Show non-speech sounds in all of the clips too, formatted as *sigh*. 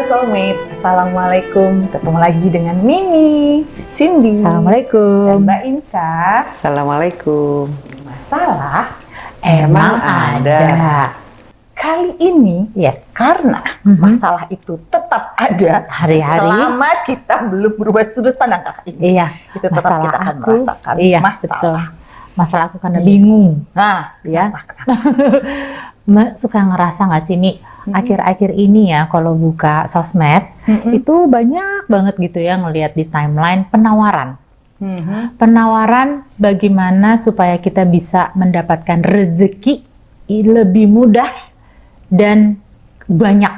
Halo Soulmate, Assalamualaikum. Ketemu lagi dengan Mimi, Cindy, Assalamualaikum. dan Mbak Inka. Assalamualaikum. Masalah Emang ada. kali ini Yes. karena Mhm. masalah itu tetap ada Hari-hari. selama kita belum berubah sudut pandang kakak ini. Iya. Itu tetap masalah kita akan aku. merasakan Iya, masalah. betul. Masalah aku karena Iya. bingung. Nah, Ya. kenapa, kenapa? *laughs* Suka ngerasa nggak sih Mi? Akhir-akhir ini ya kalau buka sosmed Mhm. itu banyak banget gitu ya ngelihat di timeline penawaran. Mhm. Penawaran bagaimana supaya kita bisa mendapatkan rezeki lebih mudah dan banyak.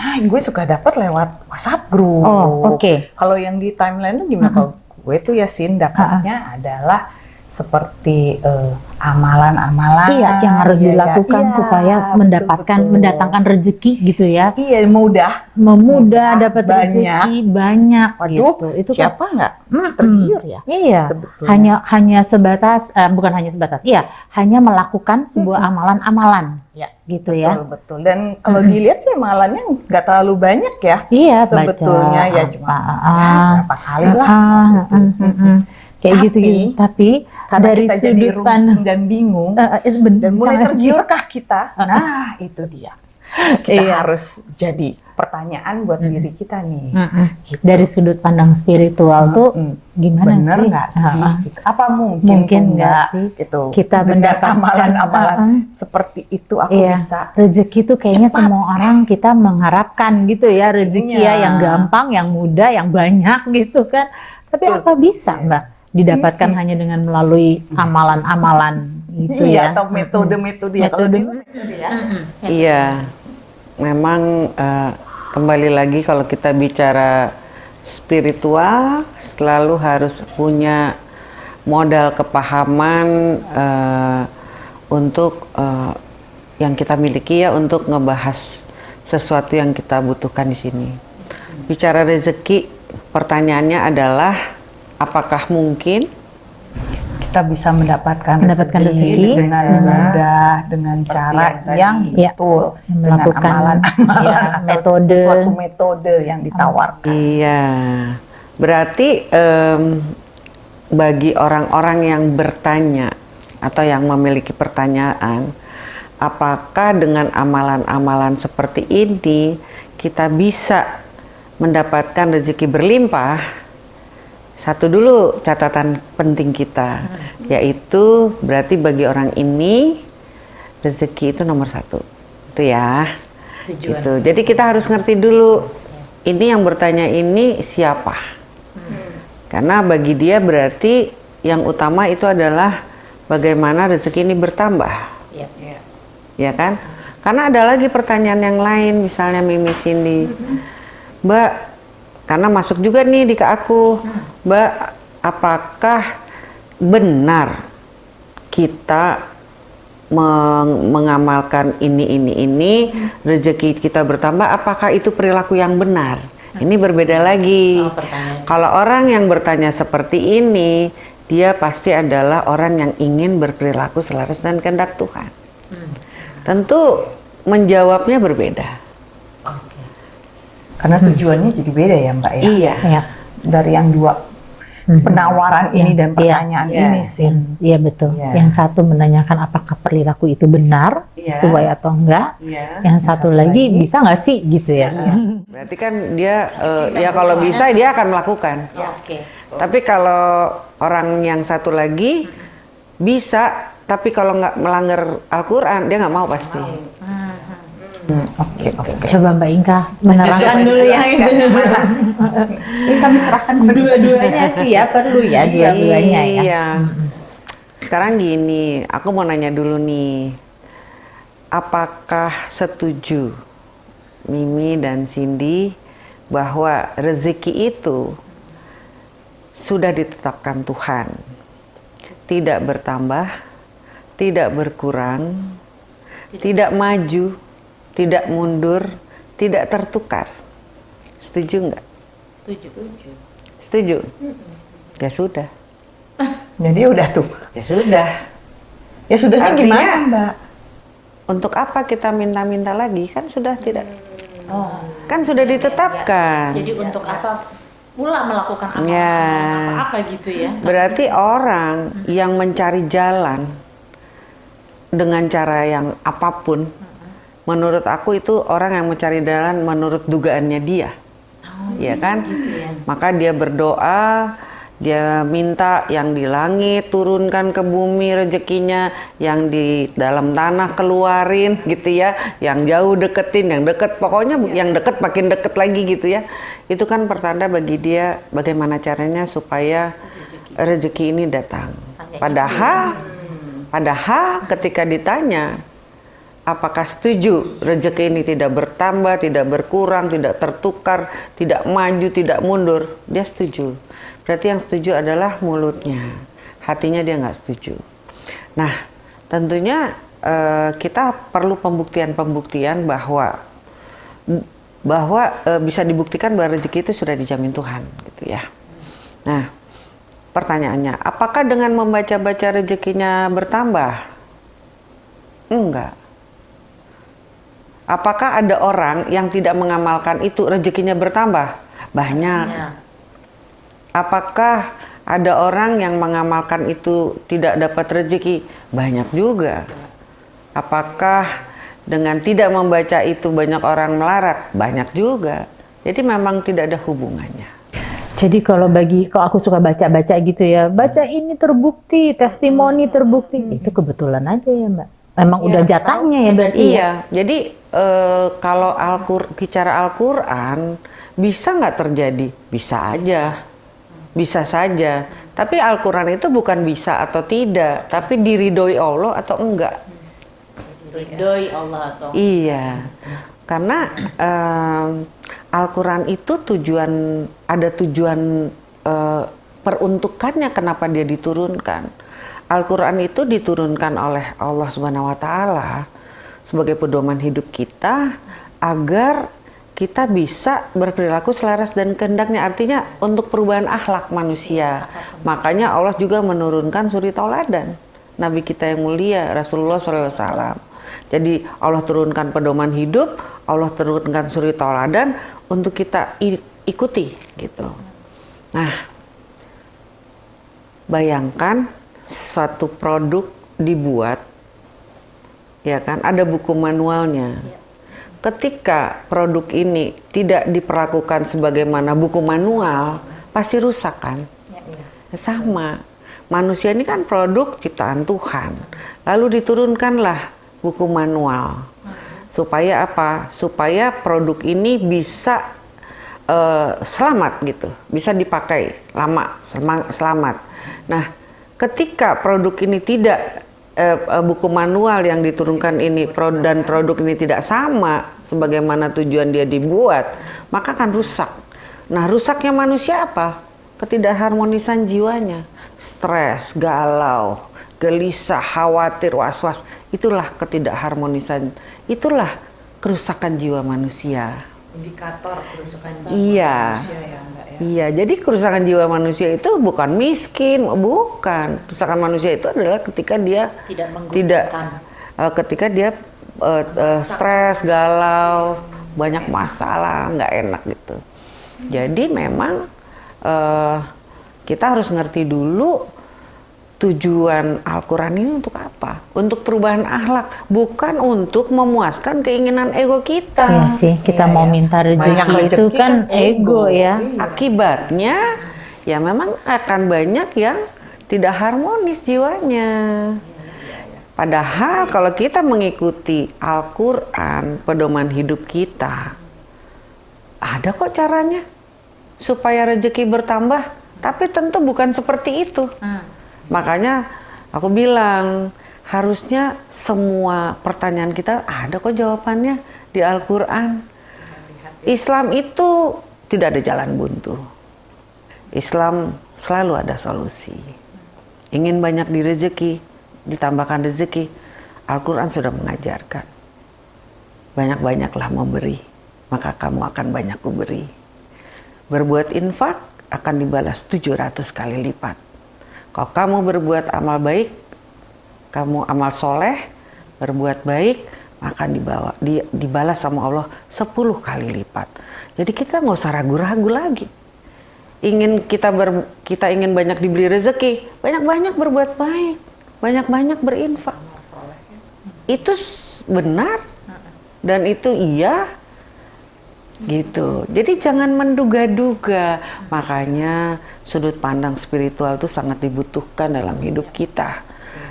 Nah, gue suka dapat lewat WhatsApp group. Oh, oke. Kalau yang di timeline gimana? Kalau gue tuh ya Sin dapatnya adalah seperti eh, amalan-amalan. Iya, yang harus ya, ya. dilakukan Iya, supaya betul, mendapatkan betul. mendatangkan rezeki gitu ya. Iya, mudah. Memudah Mudah, dapat banyak. rezeki banyak Waduh, gitu. Itu kan siapa nggak Mm-mm. tergiur ya? Iya. Sebetulnya. Hanya hanya sebatas eh, bukan hanya sebatas. Iya, hanya melakukan sebuah amalan-amalan Ya, gitu betul, ya. betul. Dan kalau dilihat sih amalannya nggak terlalu banyak ya. Iya, Sebetulnya baca ya cuma apa, ya, berapa kali lah. ah, mm, mm, mm. Kayak Tapi, gitu gitu. Tapi Karena dari kita jadi sudut rungsing pandang dan bingung, ben- dan mulai tergiurkah kita? Nah, itu dia. Kita Iya. harus jadi pertanyaan buat diri kita nih. Mm-mm. Gitu. Dari sudut pandang spiritual tuh Mm. gimana Bener sih? nggak sih? Ah. Gitu. Apa mungkin, Mungkin tuh nggak sih Gitu. kita mendapatkan- amalan-amalan ah. seperti itu aku Iya. bisa. Rezeki tuh kayaknya Cepat. semua orang kita mengharapkan gitu ya rezeki ya yang gampang, yang mudah, yang banyak gitu kan. Tapi Betul. apa bisa Mbak didapatkan hanya dengan melalui amalan-amalan gitu iya, ya? atau metode-metode ya. Metode. ya. Iya, memang eh, kembali lagi kalau kita bicara spiritual selalu harus punya modal kepahaman eh, untuk eh, yang kita miliki ya untuk ngebahas sesuatu yang kita butuhkan di sini. Bicara rezeki, pertanyaannya adalah apakah mungkin Kita bisa mendapatkan, Mendapatkan rezeki. dengan mudah, dengan cara yang, Iya. betul, dengan Melakukan, amalan-amalan iya, atau metode. suatu metode yang ditawarkan. Iya, berarti em, bagi orang-orang yang bertanya atau yang memiliki pertanyaan, apakah dengan amalan-amalan seperti ini kita bisa mendapatkan rezeki berlimpah? Satu dulu catatan penting kita, yaitu berarti bagi orang ini rezeki itu nomor satu, itu ya. Gitu. Jadi kita harus ngerti dulu ini yang bertanya ini siapa. Karena bagi dia berarti yang utama itu adalah bagaimana rezeki ini bertambah. Ya kan? Karena ada lagi pertanyaan yang lain misalnya Mimi Cindy. Mbak, karena masuk juga nih di ke aku. Mbak, apakah benar kita meng- mengamalkan ini ini ini rezeki kita bertambah? Apakah itu perilaku yang benar? Ini berbeda lagi. Kalau orang yang bertanya seperti ini dia pasti adalah orang yang ingin berperilaku selaras dan kehendak Tuhan. Tentu menjawabnya berbeda Karena tujuannya jadi beda ya Mbak ya. iya Ya. Dari yang dua penawaran ini dan Iya, pertanyaan iya. ini sih. Yang- Iya betul. Iya. Yang satu menanyakan apakah perilaku itu benar Iya. sesuai atau enggak. Iya. Yang satu, satu lagi, lagi. bisa nggak sih gitu ya? berarti kan dia eh, ya kalau bisa dia akan melakukan Oke. Tapi kalau orang yang satu lagi bisa, tapi kalau nggak melanggar Al-Quran dia nggak mau pasti. Hmm, Oke, oke. Coba Mbak Inka menerangkan Coba dulu ya. *laughs* kami serahkan Dua-duanya sih ya perlu ya dua-duanya ya. Iya. Sekarang gini, aku mau nanya dulu nih, apakah setuju Mimi dan Cindy bahwa rezeki itu sudah ditetapkan Tuhan, tidak bertambah, tidak berkurang, tidak maju, tidak mundur, tidak tertukar. Setuju nggak? Setuju. Ya sudah. Jadi udah tuh. Ya sudah. Ya sudahnya Artinya- gimana Mbak? Untuk apa kita minta-minta lagi? Kan sudah tidak. Oh. Kan sudah ditetapkan. Jadi untuk apa pula melakukan apa Ya. apa gitu ya? Berarti orang yang mencari jalan dengan cara yang apa pun, menurut aku itu orang yang mencari jalan menurut dugaannya dia, ya kan? Maka dia berdoa, dia minta yang di langit turunkan ke bumi rezekinya, yang di dalam tanah keluarin gitu ya, yang jauh deketin, yang deket, pokoknya yang deket makin deket lagi gitu ya. Itu kan pertanda bagi dia bagaimana caranya supaya rezeki. ini datang. Padahal, padahal ketika ditanya apakah setuju rezeki ini tidak bertambah, tidak berkurang, tidak tertukar, tidak maju, tidak mundur, dia setuju. Berarti yang setuju adalah mulutnya, hatinya dia nggak setuju. Nah, tentunya eh, kita perlu pembuktian-pembuktian bahwa bahwa eh, bisa dibuktikan bahwa rezeki itu sudah dijamin Tuhan, gitu ya. Nah, pertanyaannya, apakah dengan membaca-baca rezekinya bertambah? Enggak. Apakah ada orang yang tidak mengamalkan itu rezekinya bertambah? Banyak. Ya. Apakah ada orang yang mengamalkan itu tidak dapat rezeki? Banyak juga. Apakah dengan tidak membaca itu banyak orang melarat? Banyak juga. Jadi memang tidak ada hubungannya. Jadi kalau bagi kalau aku suka baca-baca gitu ya, baca ini terbukti, testimoni terbukti, itu kebetulan aja ya Mbak. Emang udah jatahnya ya berarti. ya? Iya, jadi eh, kalau Al-Qur bicara Al-Quran bisa nggak terjadi? Bisa aja, bisa saja. Tapi Al-Quran itu bukan bisa atau tidak, tapi diridhoi Allah atau enggak. Ridhoi Allah atau Iya, karena em, Al-Quran itu tujuan ada tujuan eh, peruntukannya kenapa dia diturunkan. Al-Quran itu diturunkan oleh Allah Subhanahu Wa Taala sebagai pedoman hidup kita agar kita bisa berperilaku selaras dan kehendaknya. Artinya untuk perubahan akhlak manusia. Makanya Allah juga menurunkan suri tauladan. Nabi kita yang mulia Rasulullah SAW jadi Allah turunkan pedoman hidup Allah turunkan suri tauladan untuk kita ikuti gitu. Nah bayangkan suatu produk dibuat ya kan? Ada buku manualnya. Ketika produk ini tidak diperlakukan sebagaimana buku manual pasti rusak kan? Sama. Manusia ini kan produk ciptaan Tuhan. Lalu diturunkanlah buku manual. Supaya apa? Supaya produk ini bisa eh, selamat gitu. Bisa dipakai lama selama- selamat. Nah ketika produk ini tidak eh, eh, buku manual yang diturunkan ini dan produk ini tidak sama sebagaimana tujuan dia dibuat maka akan rusak. Nah rusaknya manusia apa? Ketidakharmonisan jiwanya. Stres galau gelisah khawatir was-was. Itulah ketidakharmonisan. Itulah kerusakan jiwa manusia. Indikator kerusakan Iya. manusia ya. Iya, jadi kerusakan jiwa manusia itu bukan miskin, bukan. Kerusakan manusia itu adalah ketika dia Tidak menggunakan. tidak eh, ketika dia eh, eh, stres, galau, banyak masalah, nggak enak gitu. Jadi memang eh, kita harus ngerti dulu tujuan Al-Quran ini untuk apa? Untuk perubahan akhlak, bukan untuk memuaskan keinginan ego kita. Iya sih, kita Iya, mau iya. minta rezeki itu kan kan ego ego. ya. Iya. Akibatnya ya memang akan banyak yang tidak harmonis jiwanya. Padahal kalau kita mengikuti Al-Quran, pedoman hidup kita, ada kok caranya supaya rezeki bertambah. Tapi tentu bukan seperti itu. Makanya aku bilang harusnya semua pertanyaan kita ada kok jawabannya di Al-Quran. Islam itu tidak ada jalan buntu. Islam selalu ada solusi. Ingin banyak di rezeki, ditambahkan rezeki. Al-Quran sudah mengajarkan. Banyak-banyaklah memberi, maka kamu akan banyak kuberi. Berbuat infak akan dibalas 700 kali lipat. Kalau kamu berbuat amal baik, kamu amal soleh, berbuat baik, maka dibawa di, dibalas sama Allah 10 kali lipat. Jadi kita nggak usah ragu-ragu lagi. Ingin kita ber, kita ingin banyak dibeli rezeki, banyak-banyak berbuat baik, banyak-banyak berinfak. Itu benar dan itu iya gitu. Jadi jangan menduga-duga. Makanya sudut pandang spiritual itu sangat dibutuhkan dalam hidup kita.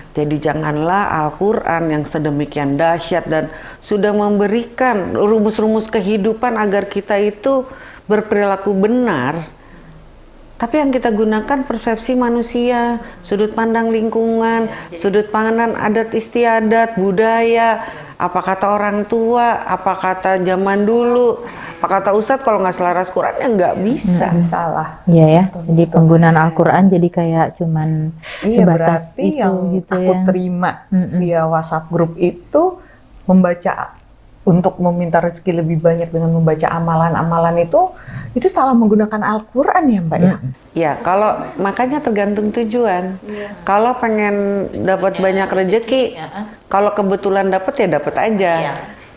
Jadi janganlah Al-Quran yang sedemikian dahsyat dan sudah memberikan rumus-rumus kehidupan agar kita itu berperilaku benar. Tapi yang kita gunakan persepsi manusia, sudut pandang lingkungan, sudut pandang adat istiadat, budaya, apa kata orang tua, apa kata zaman dulu, apa kata Ustadz kalau nggak selaras Quran ya nggak bisa. Hmm, salah. Iya ya. Jadi penggunaan Al-Quran jadi kayak cuman Iya, sebatas berarti itu yang gitu aku ya. terima Mm-mm. via WhatsApp grup itu membaca untuk meminta rezeki lebih banyak dengan membaca amalan-amalan itu itu salah menggunakan Al-Qur'an ya, Mbak ya. Ya, kalau makanya tergantung tujuan. Kalau pengen dapat banyak rezeki, kalau kebetulan dapat ya dapat aja.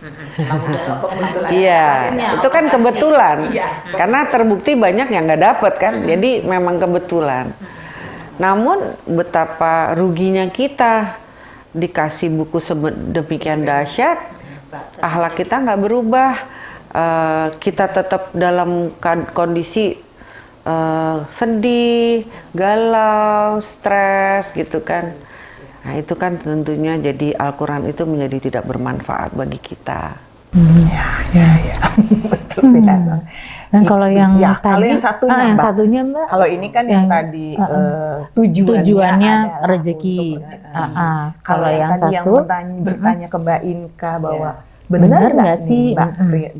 *laughs* Iya, itu kan kebetulan. Karena terbukti banyak yang nggak dapat kan, jadi memang kebetulan. Namun betapa ruginya kita dikasih buku demikian dahsyat, ahlak kita nggak berubah, Eh, kita tetap dalam kan- kondisi eh, sedih, galau, stres gitu kan. Nah itu kan tentunya jadi Al-Quran itu menjadi tidak bermanfaat bagi kita. Ya, ya, ya. *laughs* Betul ya. Dan kalau yang Ya, tadi, kalau yang satunya, ah, yang Mbak. satunya Mbak, Kalau ini kan yang, Yang- tadi eh, tujuannya, tujuannya rezeki. rezeki. Ah, ah. Kalau yang, tadi yang satu, bertanya, bertanya ke Mbak Inka bahwa Benar benar nggak sih? Mbak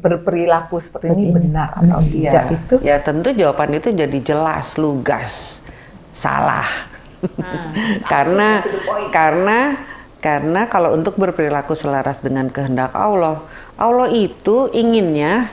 berperilaku seperti ini benar atau tidak itu? Ya tentu jawaban itu jadi jelas, lugas, salah. Karena karena karena kalau untuk berperilaku selaras dengan kehendak Allah, Allah itu inginnya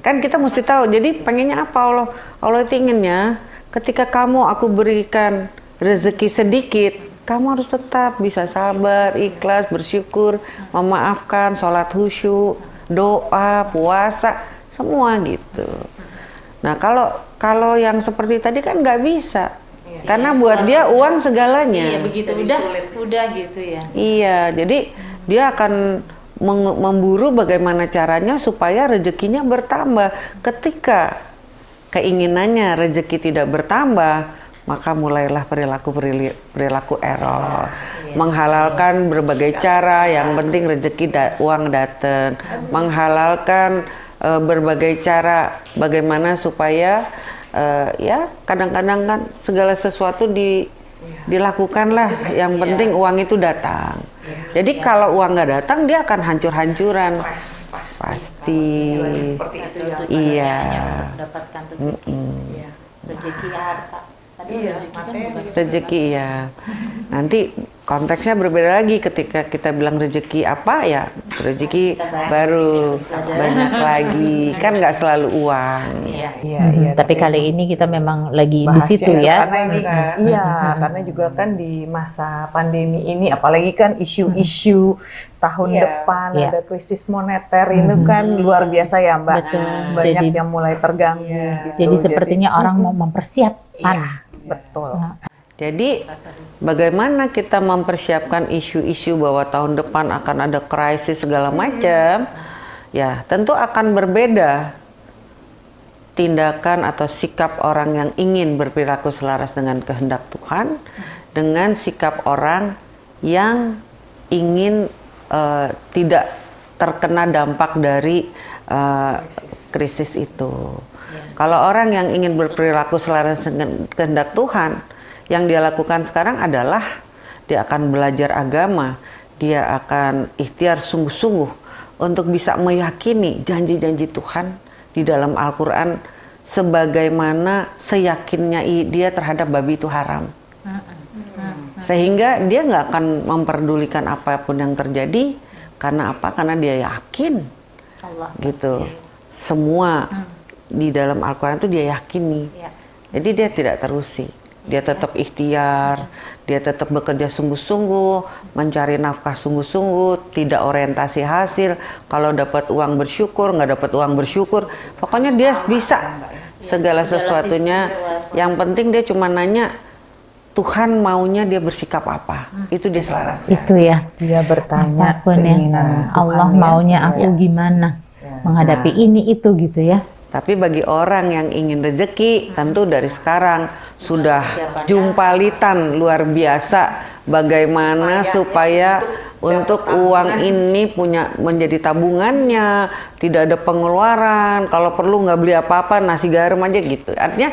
kan kita mesti tahu. Jadi pengennya apa Allah? Allah itu inginnya ketika kamu aku berikan rezeki sedikit, kamu harus tetap bisa sabar, ikhlas, bersyukur, memaafkan, sholat khusyuk, doa, puasa, semua gitu. Nah kalau kalau yang seperti tadi kan nggak bisa, karena buat dia uang segalanya. Iya begitu udah udah gitu ya. Iya, jadi dia akan memburu bagaimana caranya supaya rezekinya bertambah. Ketika keinginannya rezeki tidak bertambah, maka mulailah perilaku perilaku error. Menghalalkan berbagai cara, yang penting rezeki da- uang datang. Menghalalkan eh, berbagai cara bagaimana supaya eh, ya kadang-kadang kan segala sesuatu di dilakukanlah yang penting uang itu datang. Jadi kalau uang nggak datang dia akan hancur-hancuran. Pasti. Iya. Dapatkan rezeki. Iya. Rezeki harta. Tadi rezeki kan bukan rezeki ya *laughs* nanti konteksnya berbeda lagi ketika kita bilang rezeki apa ya rezeki baru banyak lagi kan nggak selalu uang Iya. Iya, Mhm, iya. tapi kali ini kita memang lagi di situ itu ya. Karena ini, iya, karena juga kan di masa pandemi ini, apalagi kan isu-isu tahun Iya. depan Iya. ada krisis moneter itu kan luar biasa ya Mbak. Betul. Banyak Jadi- yang mulai terganggu. Iya. Gitu. Jadi sepertinya orang mau mempersiapkan. Iya, betul. Nah, Jadi bagaimana kita mempersiapkan isu-isu bahwa tahun depan akan ada krisis segala macam, ya tentu akan berbeda tindakan atau sikap orang yang ingin berperilaku selaras dengan kehendak Tuhan dengan sikap orang yang ingin eh, tidak terkena dampak dari eh, krisis itu. Kalau orang yang ingin berperilaku selaras dengan kehendak Tuhan, yang dia lakukan sekarang adalah dia akan belajar agama, dia akan ikhtiar sungguh-sungguh untuk bisa meyakini janji-janji Tuhan di dalam Al-Quran sebagaimana seyakinnya dia terhadap babi itu haram. Sehingga dia nggak akan memperdulikan apa pun yang terjadi karena apa? Karena dia yakin Allah. gitu. Semua di dalam Al-Quran itu dia yakini. Ya. Jadi dia tidak terusik. Dia tetap ikhtiar, dia tetap bekerja sungguh-sungguh, mencari nafkah sungguh-sungguh, tidak orientasi hasil. Kalau dapat uang bersyukur, nggak dapat uang bersyukur, pokoknya dia bisa segala sesuatunya. Yang penting dia cuma nanya Tuhan maunya dia bersikap apa, itu dia selaras. Itu ya. Dia bertanya Apa pun ya. Tuhan Allah ya. maunya aku Ya. gimana menghadapi ini itu gitu ya. Tapi bagi orang yang ingin rezeki, tentu dari sekarang sudah jumpalitan luar biasa bagaimana supaya untuk uang ini punya menjadi tabungannya, tidak ada pengeluaran, kalau perlu nggak beli apa-apa, nasi garam aja gitu. Artinya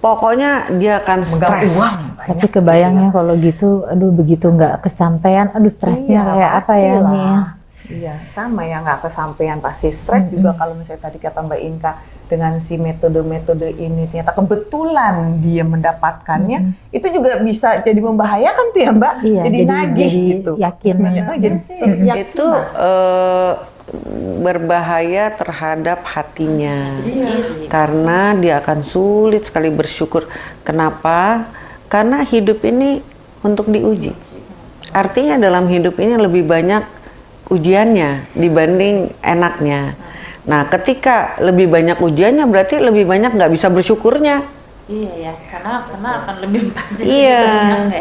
pokoknya dia akan stres. uang. Tapi kebayangnya kalau gitu, aduh begitu nggak kesampaian, aduh stresnya Iya, kayak apa ya nih ya. Iya, sama ya nggak kesampaian pasti stres juga kalau misalnya tadi kata Mbak Inka dengan si metode-metode ini ternyata kebetulan dia mendapatkannya itu juga bisa jadi membahayakan tuh ya Mbak. Iya, jadi, jadi- nagih jadi gitu. yakin. Oh, jadi yakin. itu eh, berbahaya terhadap hatinya karena dia akan sulit sekali bersyukur. Kenapa? Karena hidup ini untuk diuji. Artinya dalam hidup ini lebih banyak ujiannya dibanding enaknya. Nah, ketika lebih banyak ujiannya berarti lebih banyak nggak bisa bersyukurnya. Iya ya, karena karena akan lebih *laughs* pasti. Iya,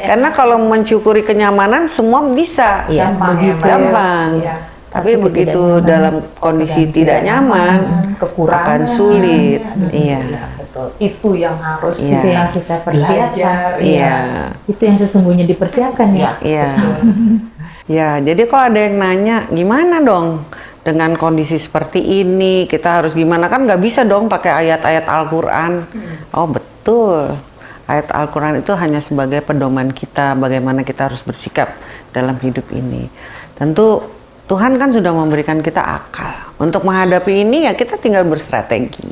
karena kalau mensyukuri kenyamanan semua bisa. Iya, Gampang ya, begitu. Mbak ya. Gampang. Iya. Tapi Tapi begitu tidak nyaman. dalam kondisi tidak nyaman, kekurangan akan sulit. Iya. betul. Itu yang harus Iya. Itu yang kita persiapkan. belajar. Iya. Itu yang sesungguhnya dipersiapkan ya. Iya. *laughs* Ya, jadi kalau ada yang nanya, gimana dong dengan kondisi seperti ini? Kita harus gimana kan nggak bisa dong pakai ayat-ayat Al-Quran. Oh betul, ayat Al-Quran itu hanya sebagai pedoman kita bagaimana kita harus bersikap dalam hidup ini. Tentu Tuhan kan sudah memberikan kita akal untuk menghadapi ini ya kita tinggal berstrategi.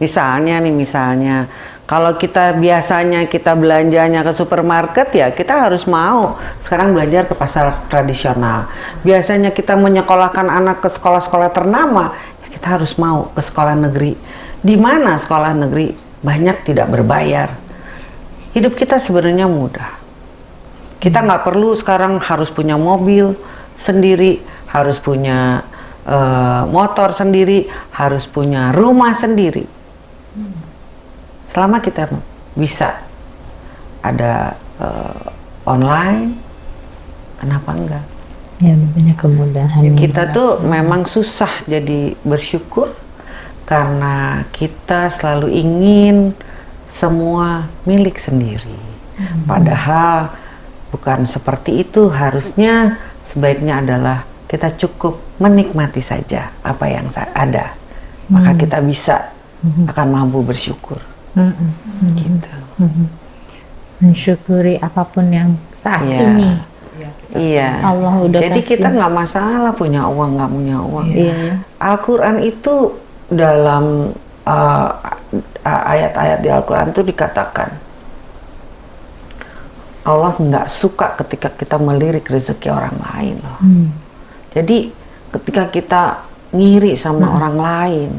Misalnya nih misalnya kalau kita biasanya kita belanjanya ke supermarket ya kita harus mau sekarang belajar ke pasar tradisional. Biasanya kita menyekolahkan anak ke sekolah-sekolah ternama, ya kita harus mau ke sekolah negeri. Di mana sekolah negeri banyak tidak berbayar. Hidup kita sebenarnya mudah. Kita nggak perlu sekarang harus punya mobil sendiri, harus punya eh, motor sendiri, harus punya rumah sendiri selama kita bisa ada eh, online, kenapa enggak? Ya banyak kemudahan. Kita tuh memang susah jadi bersyukur karena kita selalu ingin semua milik sendiri. Padahal bukan seperti itu, harusnya sebaiknya adalah kita cukup menikmati saja apa yang ada. Maka kita bisa akan mampu bersyukur. Mm-mm. Gitu. Mensyukuri apa pun yang saat Iya. ini. Iya. Allah udah Jadi kasih. kita nggak masalah punya uang nggak punya uang. Iya. Al-Quran itu dalam uh, ayat-ayat di Al-Quran itu dikatakan Allah nggak suka ketika kita melirik rezeki orang lain loh. Hmm. Jadi ketika kita ngiri sama orang lain,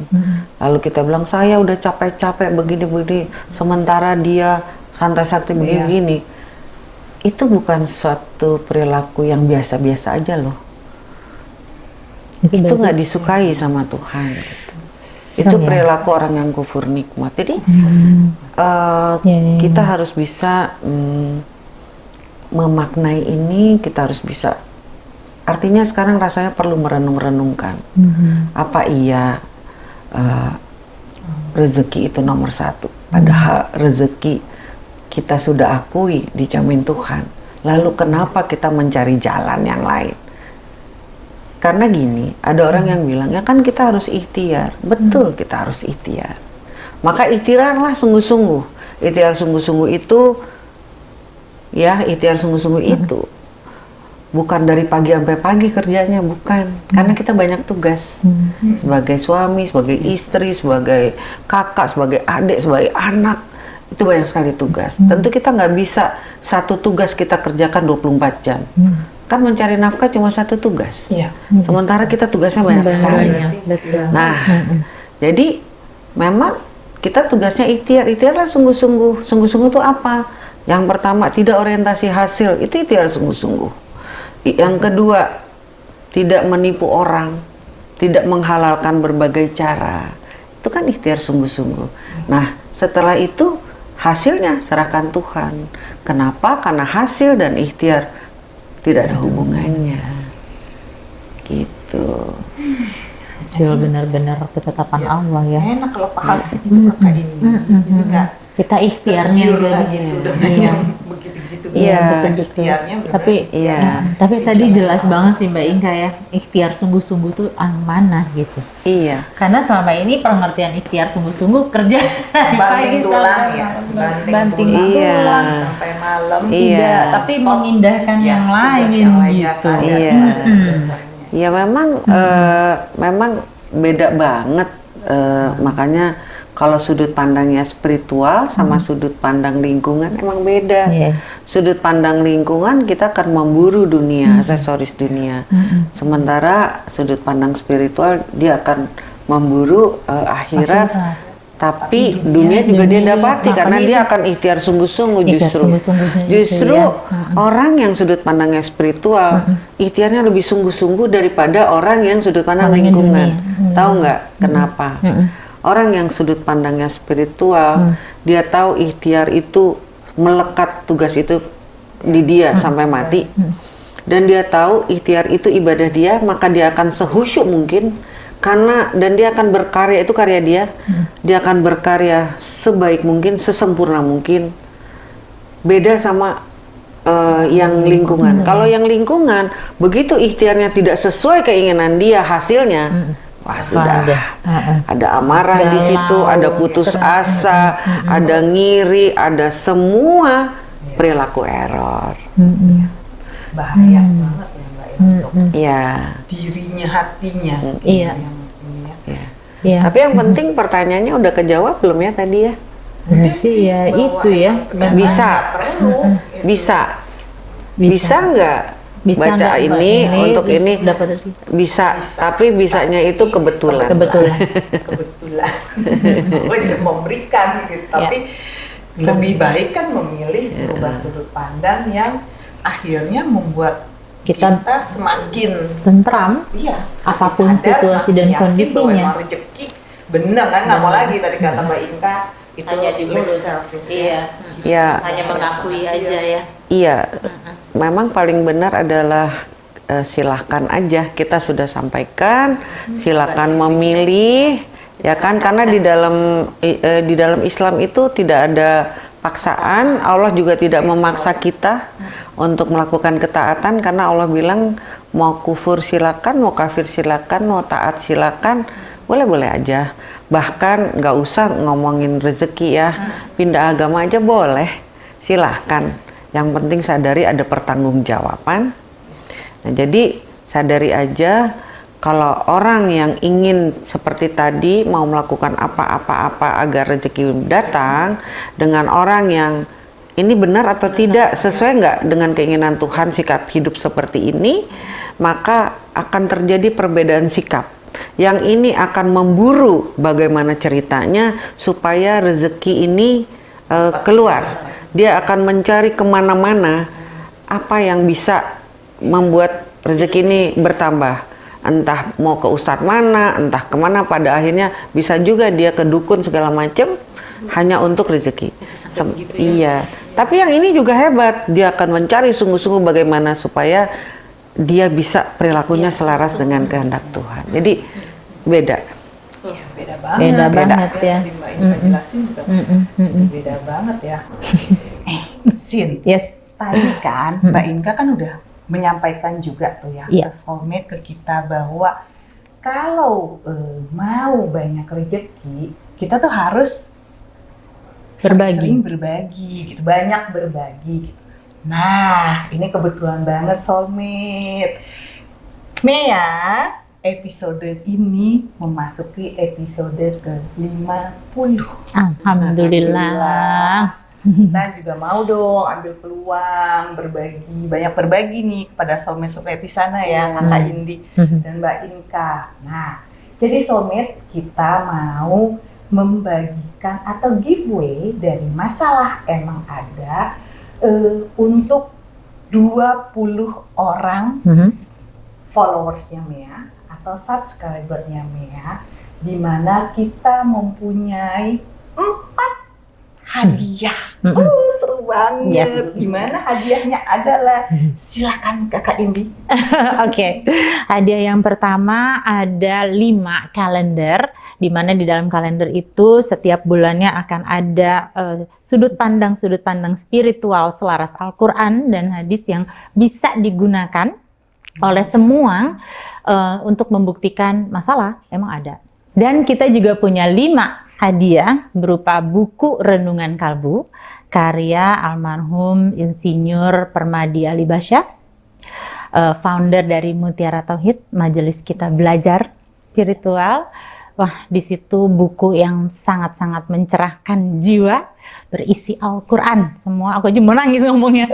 lalu kita bilang saya udah capek-capek begini-begini, sementara dia santai-santai begini-begini, itu bukan suatu perilaku yang biasa-biasa aja loh. Itu, nggak disukai sama Tuhan. Gitu. Itu ya. perilaku orang yang kufur nikmat. Jadi Hmm. eh, Ya, ya, kita harus bisa mm, memaknai ini, kita harus bisa. Artinya sekarang rasanya perlu merenung-renungkan. Mhm. Apa iya eh, rezeki itu nomor satu? Padahal rezeki kita sudah akui dijamin Tuhan. Lalu kenapa kita mencari jalan yang lain? Karena gini, ada orang yang bilang ya kan kita harus ikhtiar. Betul, kita harus ikhtiar. Maka ikhtiarlah sungguh-sungguh. Ikhtiar sungguh-sungguh itu ya, ikhtiar sungguh-sungguh itu bukan dari pagi sampai pagi kerjanya, bukan. Karena kita banyak tugas. Sebagai suami, sebagai istri, sebagai kakak, sebagai adik, sebagai anak. Itu banyak sekali tugas. Tentu kita nggak bisa satu tugas kita kerjakan 24 jam. Kan mencari nafkah cuma satu tugas. Iya. Sementara kita tugasnya banyak sekali. Betul. Nah, jadi memang kita tugasnya ikhtiar. Ikhtiarlah sungguh-sungguh. Sungguh-sungguh itu apa? Yang pertama tidak orientasi hasil, itu ikhtiar sungguh-sungguh. Yang kedua tidak menipu orang, tidak menghalalkan berbagai cara. Itu kan ikhtiar sungguh-sungguh. Nah, setelah itu hasilnya serahkan Tuhan. Kenapa? Karena hasil dan ikhtiar tidak ada hubungannya. Gitu. Hasil benar-benar ketetapan Allah ya. Enak kalau paham itu kakak ini. Kita ikhtiarnya jadi. gitu dengan Iya. *laughs* begitu-begitu. Iya. benar. Tapi Iya. tapi tadi jelas banget sih Mbak Inka ya, ikhtiar sungguh-sungguh tuh yang mana gitu. Iya. Karena selama ini pengertian ikhtiar sungguh-sungguh kerja banting *laughs* tulang sampai ya, malam. banting, banting tulang, Iya. tulang. sampai malam. Iya. Tidak, tapi Stop. mengindahkan Ya, yang lain yang lain ya, gitu. ada Iya. dasarnya. Ya memang eh, memang beda banget eh, makanya kalau sudut pandangnya spiritual sama sudut pandang lingkungan emang beda. Iya. Sudut pandang lingkungan kita akan memburu dunia, aksesoris dunia. Sementara sudut pandang spiritual dia akan memburu eh, akhirat, Akhirat. tapi dunia, juga dia dunia, dapati makanya karena dia itu- akan ikhtiar sungguh-sungguh justru. sungguh-sungguhnya itu, Justru ya. orang yang sudut pandangnya spiritual, ikhtiarnya lebih sungguh-sungguh daripada orang yang sudut pandang lingkungan. dunia. Tahu nggak kenapa? Orang yang sudut pandangnya spiritual, dia tahu ikhtiar itu melekat tugas itu di dia sampai mati. Dan dia tahu ikhtiar itu ibadah dia, maka dia akan sehusyuk mungkin karena dan dia akan berkarya itu karya dia. Dia akan berkarya sebaik mungkin, sesempurna mungkin. Beda sama eh, yang lingkungan. Kalau yang lingkungan begitu ikhtiarnya tidak sesuai keinginan dia hasilnya, wah sudah Ada. Heeh. ada amarah di Galau, situ, ada putus asa, ada ngiri, ada semua perilaku error. Bahaya banget ya Mbak ya, untuk Ya. dirinya, hatinya. Iya. Yang ini ya. ya. Iya. Tapi yang penting pertanyaannya udah kejawab belum ya tadi ya? Berarti ya itu ya. Bisa. Perlu. Bisa. Bisa nggak Bisa baca Mbak? ini, untuk ini? dapat? Bisa, tapi bisanya itu kebetulan. Kebetulan. *laughs* kebetulan gue juga *laughs* memberikan gitu tapi lebih baik kan memilih berubah sudut pandang yang akhirnya membuat Kita- kita, semakin Tentram. iya Apa pun sadar, situasi dan kondisinya. rezeki bener kan nggak mau lagi tadi kata Mbak Inka itu Hanya di lip mulut. service Iya. Ya, Hanya mengakui aja ya. iya. Memang paling benar adalah eh, silahkan aja kita sudah sampaikan, silakan memilih, ya kan? Karena di dalam eh, di dalam Islam itu tidak ada paksaan. Allah juga tidak memaksa kita untuk melakukan ketaatan karena Allah bilang mau kufur silakan, mau kafir silakan, mau taat silakan, boleh-boleh aja. Bahkan nggak usah ngomongin rezeki ya, pindah agama aja boleh, silahkan. Yang penting sadari ada pertanggungjawaban. Nah, jadi sadari aja kalau orang yang ingin seperti tadi mau melakukan apa-apa-apa agar rezeki datang dengan orang yang ini benar atau tidak sesuai nggak dengan keinginan Tuhan sikap hidup seperti ini, maka akan terjadi perbedaan sikap. Yang ini akan memburu bagaimana ceritanya supaya rezeki ini eh, keluar. Dia akan mencari ke mana-mana apa yang bisa membuat rezeki ini bertambah. Entah mau ke ustadz mana, entah ke mana, pada akhirnya bisa juga dia ke dukun segala macam hanya untuk rezeki. Sem- iya, tapi yang ini juga hebat. Dia akan mencari sungguh-sungguh bagaimana supaya dia bisa perilakunya selaras dengan kehendak Tuhan. Jadi beda. Iya, beda banget Beda banget ya. Beda banget ya eh Sin Yes. tadi kan Mbak Inka kan udah menyampaikan juga tuh ya Iya. ke soulmate ke kita bahwa kalau eh, mau banyak rezeki kita tuh harus Berbagi. sering berbagi gitu banyak berbagi gitu. Nah ini kebetulan banget soulmate. Mea episode ini memasuki episode ke 50 Alhamdulillah. kita juga mau dong ambil peluang berbagi banyak berbagi nih kepada soulmate-soulmate di sana ya kakak Indi dan Mbak Inka. Nah, jadi soulmate kita mau membagikan atau giveaway dari masalah emang ada eh, untuk 20 orang Mhm. followersnya Mea atau subscribernya Mea di mana kita mempunyai empat hadiah. Mhm. Uh, seru banget. Yes. Di mana hadiahnya adalah silakan Kakak Indi. *laughs* Oke, hadiah yang pertama ada lima kalender, di mana di dalam kalender itu setiap bulannya akan ada eh, sudut pandang sudut pandang spiritual selaras Al-Quran dan hadis yang bisa digunakan oleh semua eh, untuk membuktikan masalah emang ada. Dan kita juga punya lima hadiah berupa buku renungan kalbu karya almarhum Insinyur Permadi Alibasya uh, founder dari Mutiara Tauhid, majelis kita belajar spiritual. Wah, di situ buku yang sangat-sangat mencerahkan jiwa, berisi Al-Quran. Semua aku aja mau nangis ngomongnya.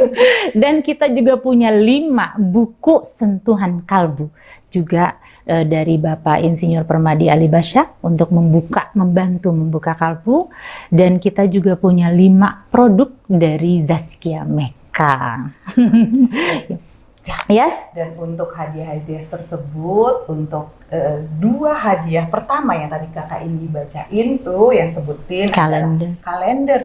Dan kita juga punya lima buku sentuhan kalbu. Juga eh, dari Bapak Insinyur Permadi Alibasya untuk membuka, membantu membuka kalbu. Dan kita juga punya lima produk dari Zaskia Meka. *laughs* yes, Dan untuk hadiah-hadiah tersebut, untuk eh, dua hadiah pertama yang tadi kakak Indi bacain tuh, yang sebutin kalender. kalender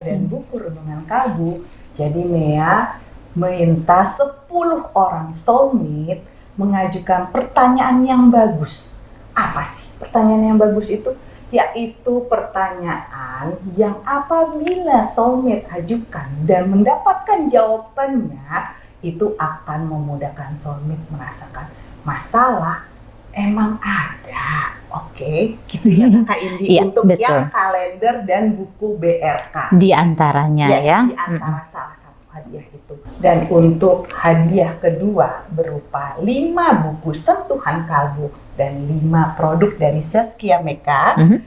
dan buku renungan kalbu. Jadi Mea minta 10 orang soulmate mengajukan pertanyaan yang bagus. Apa sih pertanyaan yang bagus itu? Yaitu pertanyaan yang apabila soulmate ajukan dan mendapatkan jawabannya, itu akan memudahkan soulmate merasakan masalah emang ada. Oke, gitu ya *laughs* Kak Indi Iya, untuk betul. yang kalender dan buku BRK. Di antaranya Yes, ya. di antara salah satu hadiah itu. Dan untuk hadiah kedua berupa 5 buku sentuhan kalbu dan 5 produk dari Saskia Meka, Mhm.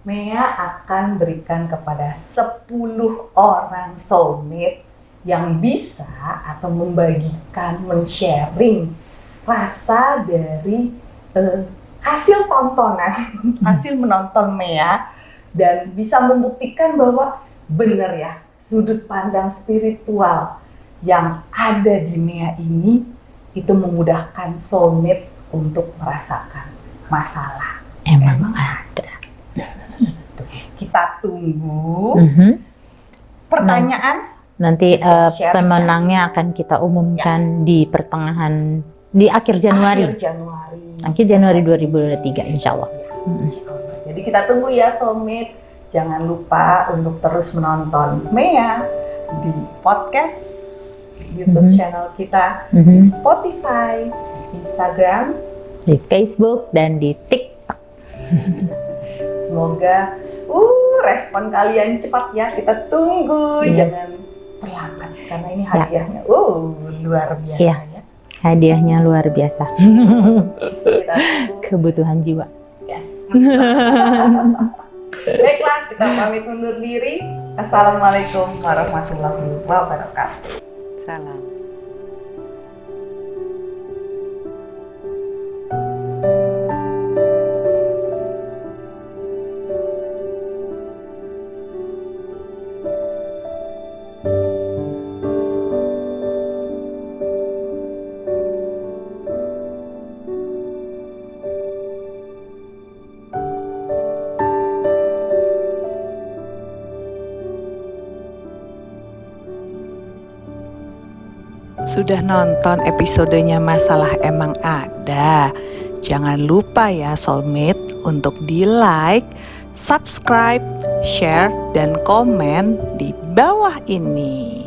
Mea akan berikan kepada 10 orang soulmate yang bisa atau membagikan, men-sharing rasa dari eh, hasil tontonan, hasil menonton Mea dan bisa membuktikan bahwa benar ya sudut pandang spiritual yang ada di Mea ini itu memudahkan soulmate untuk merasakan masalah. Emang ada. Kita tunggu Mhm. pertanyaan Nanti share pemenangnya akan kita umumkan di pertengahan di akhir Januari. akhir Januari. Akhir Januari 2023 insya Allah. Jadi kita tunggu ya soulmate. Jangan lupa untuk terus menonton Mea di podcast YouTube Mhm. channel kita, Mhm. di Spotify, Instagram. Di Facebook dan di TikTok. *laughs* Semoga uh respon kalian cepat ya. Kita tunggu, Yes. jangan terlambat karena ini hadiahnya uh luar biasa Ya. ya. Hadiahnya luar biasa. *laughs* Kebutuhan jiwa. Yes. *laughs* Baiklah, kita pamit undur diri. Assalamualaikum warahmatullahi wabarakatuh. Salam. Sudah nonton episodenya Masalah Emang Ada? Jangan lupa ya soulmate untuk di like, subscribe, share, dan komen di bawah ini.